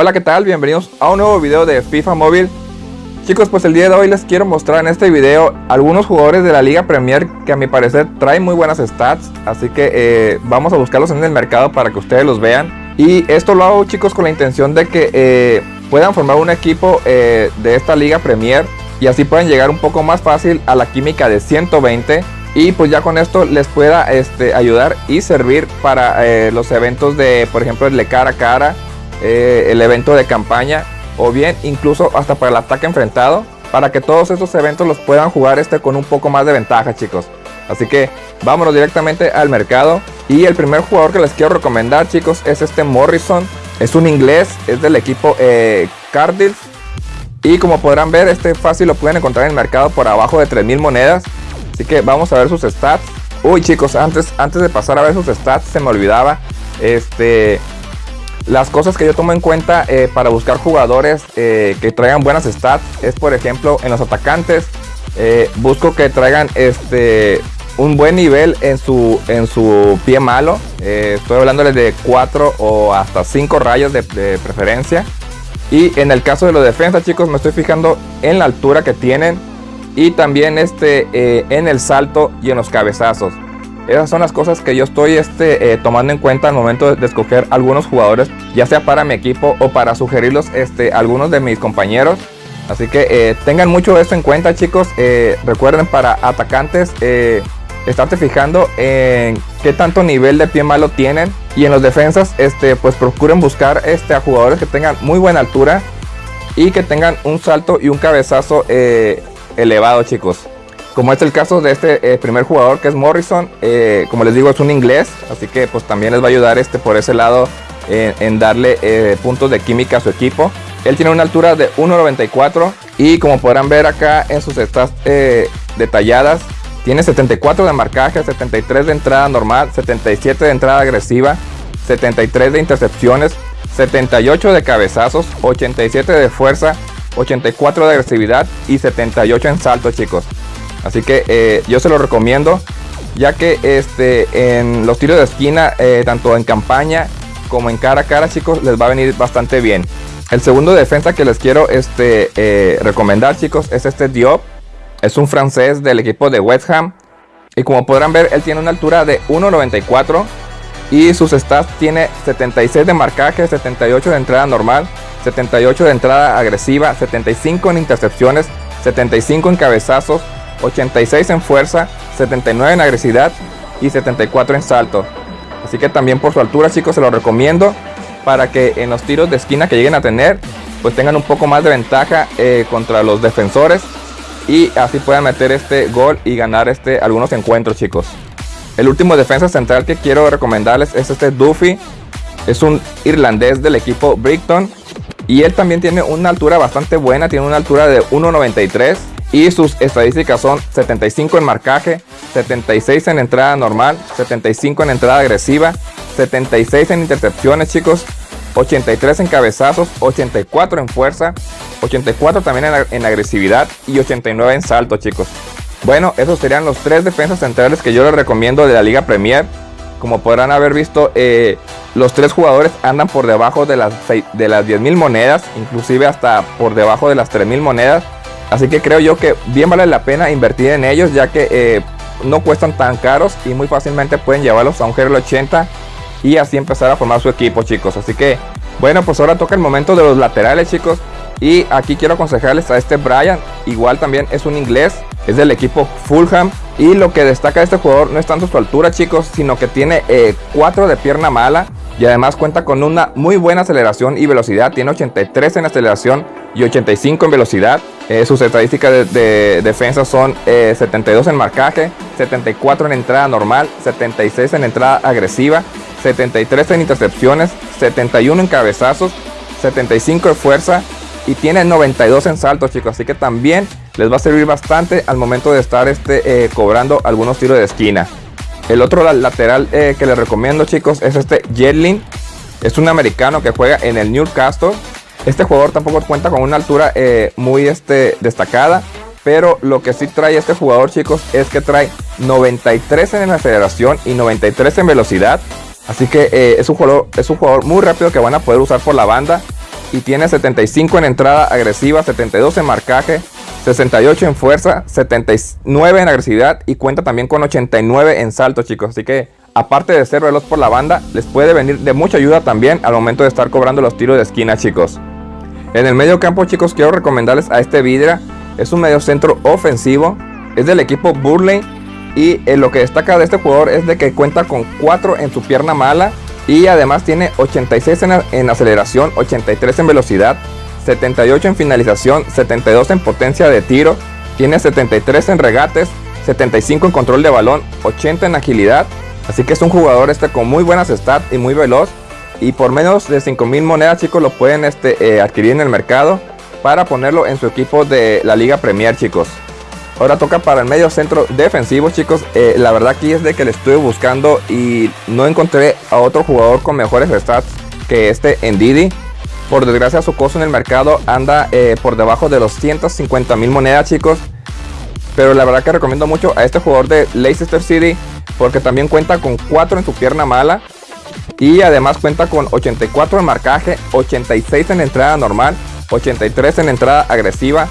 Hola, ¿qué tal? Bienvenidos a un nuevo video de FIFA Móvil. Chicos, pues el día de hoy les quiero mostrar en este video algunos jugadores de la Liga Premier que a mi parecer traen muy buenas stats. Así que eh, vamos a buscarlos en el mercado para que ustedes los vean. Y esto lo hago chicos con la intención de que eh, puedan formar un equipo eh, de esta Liga Premier. Y así puedan llegar un poco más fácil a la química de 120 y pues ya con esto les pueda este, ayudar y servir para los eventos de por ejemplo el de cara a cara eh, el evento de campaña o bien incluso hasta para el ataque enfrentado para que todos estos eventos los puedan jugar este con un poco más de ventaja chicos. Así que vámonos directamente al mercado. Y el primer jugador que les quiero recomendar chicos es este Morrison. Es un inglés es del equipo eh, Cardiff. Y como podrán ver este fácil lo pueden encontrar en el mercado por abajo de 3000 monedas. Así que vamos a ver sus stats. Uy chicos antes antes de pasar a ver sus stats se me olvidaba este las cosas que yo tomo en cuenta eh, para buscar jugadores eh, que traigan buenas stats es por ejemplo en los atacantes. Eh, busco que traigan este un buen nivel en su en su pie malo. Estoy hablándoles de 4 o hasta 5 rayos de, preferencia. Y en el caso de los defensas chicos me estoy fijando en la altura que tienen y también este en el salto y en los cabezazos esas son las cosas que yo estoy este, eh, tomando en cuenta al momento de, escoger algunos jugadores, ya sea para mi equipo o para sugerirlos este, algunos de mis compañeros. Así que eh, tengan mucho esto en cuenta chicos. Eh, recuerden para atacantes, estarte fijando en qué tanto nivel de pie malo tienen. Y en los defensas, este, pues procuren buscar a jugadores que tengan muy buena altura y que tengan un salto y un cabezazo elevado chicos como es el caso de este eh, primer jugador que es Morrison, eh, como les digo es un inglés, así que pues también les va a ayudar este por ese lado en darle eh, puntos de química a su equipo. Él tiene una altura de 1.94 y como podrán ver acá en sus stats detalladas, tiene 74 de marcaje, 73 de entrada normal, 77 de entrada agresiva, 73 de intercepciones, 78 de cabezazos, 87 de fuerza, 84 de agresividad y 78 en salto chicos. Así que eh, yo se lo recomiendo, ya que este, en los tiros de esquina, eh, tanto en campaña como en cara a cara, chicos, les va a venir bastante bien. El segundo defensa que les quiero este, eh, recomendar, chicos, es este Diop. Es un francés del equipo de West Ham. Y como podrán ver, él tiene una altura de 1.94 y sus stats tiene 76 de marcaje, 78 de entrada normal, 78 de entrada agresiva, 75 en intercepciones, 75 en cabezazos, 86 en fuerza, 79 en agresividad y 74 en salto. Así que también por su altura chicos se lo recomiendo para que en los tiros de esquina que lleguen a tener pues tengan un poco más de ventaja eh, contra los defensores y así puedan meter este gol y ganar este algunos encuentros chicos. El último defensa central que quiero recomendarles es este Duffy. Es un irlandés del equipo Brighton y él también tiene una altura bastante buena, tiene una altura de 1.93 y sus estadísticas son 75 en marcaje, 76 en entrada normal, 75 en entrada agresiva, 76 en intercepciones chicos, 83 en cabezazos, 84 en fuerza, 84 también en, agresividad y 89 en salto chicos. Bueno, esos serían los tres defensas centrales que yo les recomiendo de la Liga Premier. Como podrán haber visto, eh, los tres jugadores andan por debajo de las, de las 10.000 monedas, inclusive hasta por debajo de las 3.000 monedas. Así que creo yo que bien vale la pena invertir en ellos ya que eh, no cuestan tan caros y muy fácilmente pueden llevarlos a un GRL 80 y así empezar a formar su equipo chicos. Así que bueno pues ahora toca el momento de los laterales chicos. Y aquí quiero aconsejarles a este Brian, igual también es un inglés, es del equipo Fulham. Y lo que destaca de este jugador no es tanto su altura chicos, sino que tiene 4 eh, de pierna mala. Y además cuenta con una muy buena aceleración y velocidad, tiene 83 en aceleración y 85 en velocidad. Eh, sus estadísticas de, defensa son 72 eh, en marcaje, 74 en entrada normal, 76 en entrada agresiva, 73 en intercepciones, 71 en cabezazos, 75 en fuerza y tiene 92 en saltos chicos. Así que también les va a servir bastante al momento de estar este, eh, cobrando algunos tiros de esquina. El otro lateral que les recomiendo chicos es este Jetlin. Es un americano que juega en el Newcastle. Este jugador tampoco cuenta con una altura eh, muy este, destacada. Pero lo que sí trae este jugador, chicos, es que trae 93 en aceleración y 93 en velocidad. Así que eh, es, un jugador, es un jugador muy rápido que van a poder usar por la banda. y tiene 75 en entrada agresiva, 72 en marcaje, 68 en fuerza, 79 en agresividad y cuenta también con 89 en salto chicos. Así que aparte de ser veloz por la banda, les puede venir de mucha ayuda también al momento de estar cobrando los tiros de esquina chicos. En el medio campo chicos quiero recomendarles a este Vidra. Es un medio centro ofensivo. Es del equipo Burley. Y eh, lo que destaca de este jugador es de que cuenta con 4 en su pierna mala. Y además tiene 86 en, en aceleración, 83 en velocidad, 78 en finalización, 72 en potencia de tiro. Tiene 73 en regates, 75 en control de balón, 80 en agilidad. Así que es un jugador este con muy buenas stats y muy veloz. Y por menos de 5000 monedas chicos lo pueden este, eh, adquirir en el mercado para ponerlo en su equipo de la Liga Premier chicos. Ahora toca para el medio centro defensivo chicos. Eh, la verdad aquí es de que le estuve buscando y no encontré a otro jugador con mejores stats que este en Didi. Por desgracia su costo en el mercado anda eh, por debajo de los 150 mil monedas chicos. Pero la verdad que recomiendo mucho a este jugador de Leicester City porque también cuenta con 4 en su pierna mala. Y además cuenta con 84 en marcaje, 86 en entrada normal, 83 en entrada agresiva,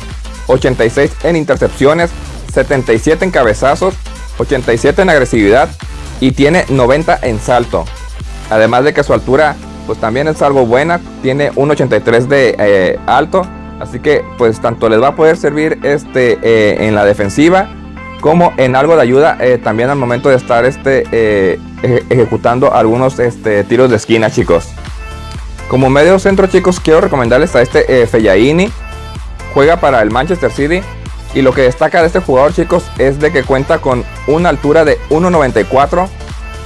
86 en intercepciones, 77 en cabezazos, 87 en agresividad y tiene 90 en salto. Además de que su altura pues también es algo buena, tiene un 83 de eh, alto, así que pues tanto les va a poder servir este eh, en la defensiva como en algo de ayuda eh, también al momento de estar este, eh, ejecutando algunos este, tiros de esquina chicos. Como medio centro chicos quiero recomendarles a este eh, Fellaini. Juega para el Manchester City. Y lo que destaca de este jugador chicos es de que cuenta con una altura de 1.94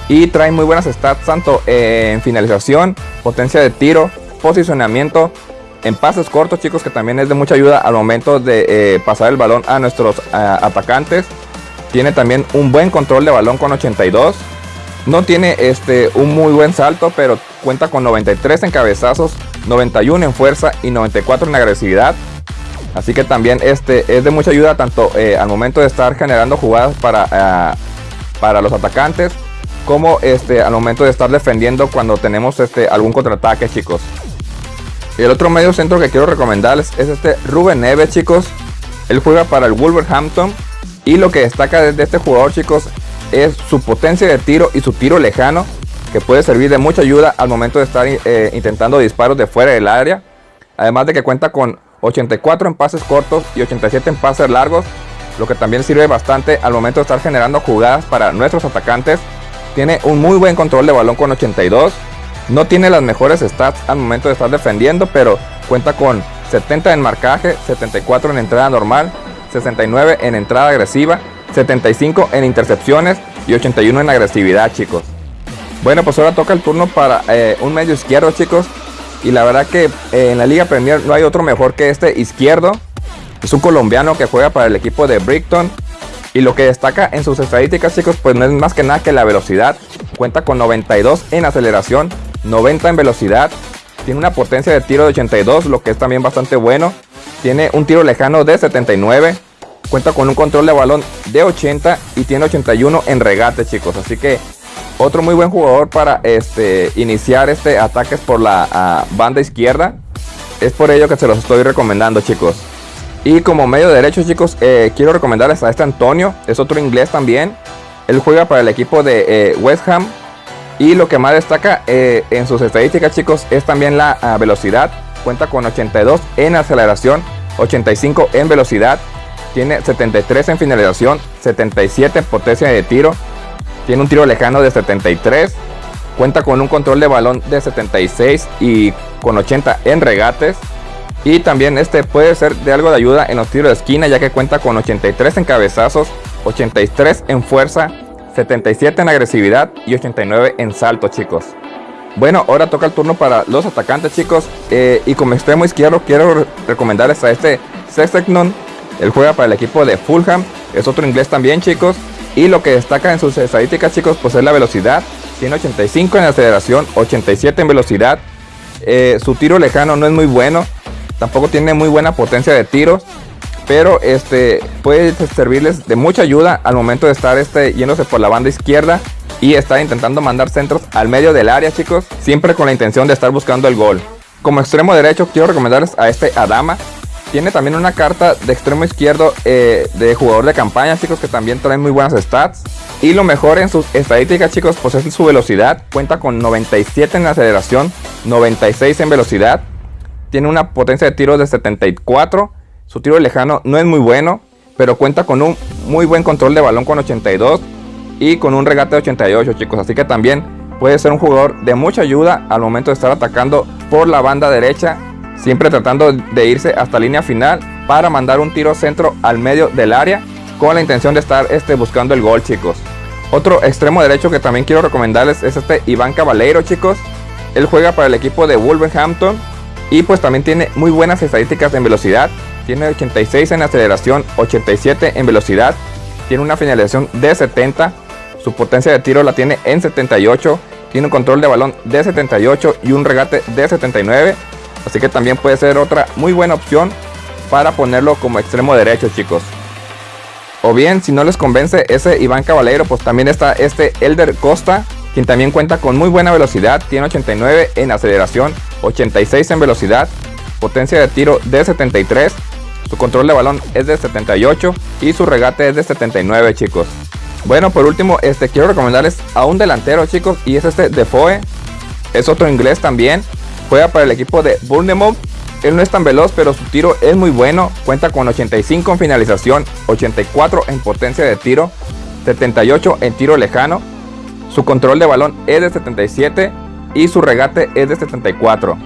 y trae muy buenas stats tanto en finalización, potencia de tiro, posicionamiento, en pases cortos chicos que también es de mucha ayuda al momento de pasar el balón a nuestros atacantes tiene también un buen control de balón con 82. No tiene este, un muy buen salto, pero cuenta con 93 en cabezazos, 91 en fuerza y 94 en agresividad. Así que también este, es de mucha ayuda tanto eh, al momento de estar generando jugadas para, eh, para los atacantes como este, al momento de estar defendiendo cuando tenemos este, algún contraataque chicos. El otro medio centro que quiero recomendarles es este Ruben Neves chicos. Él juega para el Wolverhampton y lo que destaca de este jugador chicos es su potencia de tiro y su tiro lejano que puede servir de mucha ayuda al momento de estar eh, intentando disparos de fuera del área. Además de que cuenta con 84 en pases cortos y 87 en pases largos, lo que también sirve bastante al momento de estar generando jugadas para nuestros atacantes. Tiene un muy buen control de balón con 82. No tiene las mejores stats al momento de estar defendiendo, pero cuenta con 70 en marcaje, 74 en entrada normal, 69 en entrada agresiva, 75 en intercepciones y 81 en agresividad, chicos. Bueno, pues ahora toca el turno para eh, un medio izquierdo, chicos. Y la verdad que eh, en la Liga Premier no hay otro mejor que este izquierdo. Es un colombiano que juega para el equipo de Brighton. Y lo que destaca en sus estadísticas, chicos, pues no es más que nada que la velocidad. Cuenta con 92 en aceleración, 90 en velocidad. Tiene una potencia de tiro de 82, lo que es también bastante bueno. Tiene un tiro lejano de 79. Cuenta con un control de balón de 80 y tiene 81 en regate, chicos. Así que otro muy buen jugador para este, iniciar este ataques por la ah, banda izquierda. Es por ello que se los estoy recomendando, chicos. Y como medio derecho, chicos, eh, quiero recomendarles a este Antonio. Es otro inglés también. Él juega para el equipo de eh, West Ham. Y lo que más destaca eh, en sus estadísticas, chicos, es también la ah, velocidad cuenta con 82 en aceleración, 85 en velocidad, tiene 73 en finalización, 77 en potencia de tiro, tiene un tiro lejano de 73, cuenta con un control de balón de 76 y con 80 en regates. Y también este puede ser de algo de ayuda en los tiros de esquina ya que cuenta con 83 en cabezazos, 83 en fuerza, 77 en agresividad y 89 en salto chicos. Bueno, ahora toca el turno para los atacantes, chicos. Eh, y como extremo izquierdo, quiero recomendarles a este Sestegnon. Él juega para el equipo de Fulham. Es otro inglés también, chicos. Y lo que destaca en sus estadísticas, chicos, pues es la velocidad. Tiene 85 en aceleración, 87 en velocidad. Eh, su tiro lejano no es muy bueno. Tampoco tiene muy buena potencia de tiros. Pero este puede servirles de mucha ayuda al momento de estar este, yéndose por la banda izquierda y está intentando mandar centros al medio del área, chicos, siempre con la intención de estar buscando el gol. Como extremo derecho quiero recomendarles a este Adama. Tiene también una carta de extremo izquierdo eh, de jugador de campaña, chicos, que también trae muy buenas stats. Y lo mejor en sus estadísticas, chicos, pues es su velocidad. Cuenta con 97 en aceleración, 96 en velocidad. Tiene una potencia de tiro de 74. Su tiro lejano no es muy bueno, pero cuenta con un muy buen control de balón con 82 y con un regate de 88, chicos. Así que también puede ser un jugador de mucha ayuda al momento de estar atacando por la banda derecha, siempre tratando de irse hasta línea final para mandar un tiro centro al medio del área con la intención de estar este, buscando el gol, chicos. Otro extremo derecho que también quiero recomendarles es este Iván Caballero, chicos. Él juega para el equipo de Wolverhampton y pues también tiene muy buenas estadísticas en velocidad. Tiene 86 en aceleración, 87 en velocidad. Tiene una finalización de 70. Su potencia de tiro la tiene en 78 tiene un control de balón de 78 y un regate de 79. Así que también puede ser otra muy buena opción para ponerlo como extremo derecho, chicos. O bien, si no les convence ese Iván Caballero, pues también está este Elder Costa, quien también cuenta con muy buena velocidad. Tiene 89 en aceleración, 86 en velocidad, potencia de tiro de 73. Su control de balón es de 78 y su regate es de 79, chicos. Bueno, por último, este quiero recomendarles a un delantero, chicos, y es este Defoe. Es otro inglés también. Juega para el equipo de Bournemouth. Él no es tan veloz, pero su tiro es muy bueno. Cuenta con 85 en finalización, 84 en potencia de tiro, 78 en tiro lejano. Su control de balón es de 77 y su regate es de 74.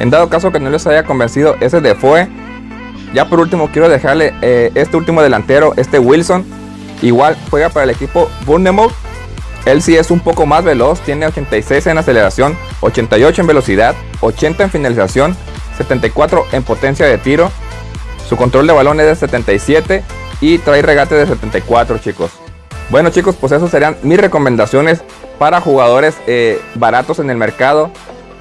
En dado caso que no les haya convencido ese Defoe, ya por último quiero dejarle eh, este último delantero, este Wilson Igual juega para el equipo Bournemouth. Él sí es un poco más veloz, tiene 86 en aceleración, 88 en velocidad, 80 en finalización, 74 en potencia de tiro. Su control de balón es de 77 y trae regate de 74 chicos. Bueno chicos, pues esas serían mis recomendaciones para jugadores eh, baratos en el mercado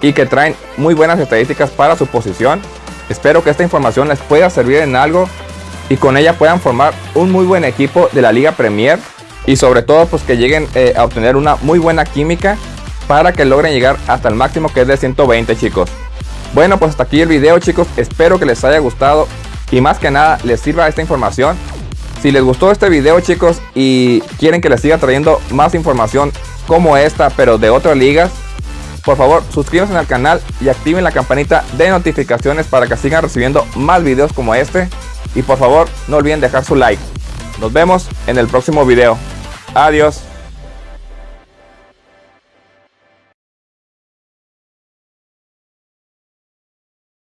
y que traen muy buenas estadísticas para su posición. Espero que esta información les pueda servir en algo y con ella puedan formar un muy buen equipo de la Liga Premier y sobre todo pues que lleguen eh, a obtener una muy buena química para que logren llegar hasta el máximo que es de 120 chicos. Bueno pues hasta aquí el video chicos, espero que les haya gustado y más que nada les sirva esta información. Si les gustó este video chicos y quieren que les siga trayendo más información como esta pero de otras ligas, por favor suscríbanse al canal y activen la campanita de notificaciones para que sigan recibiendo más videos como este. Y por favor, no olviden dejar su like. Nos vemos en el próximo video. Adiós.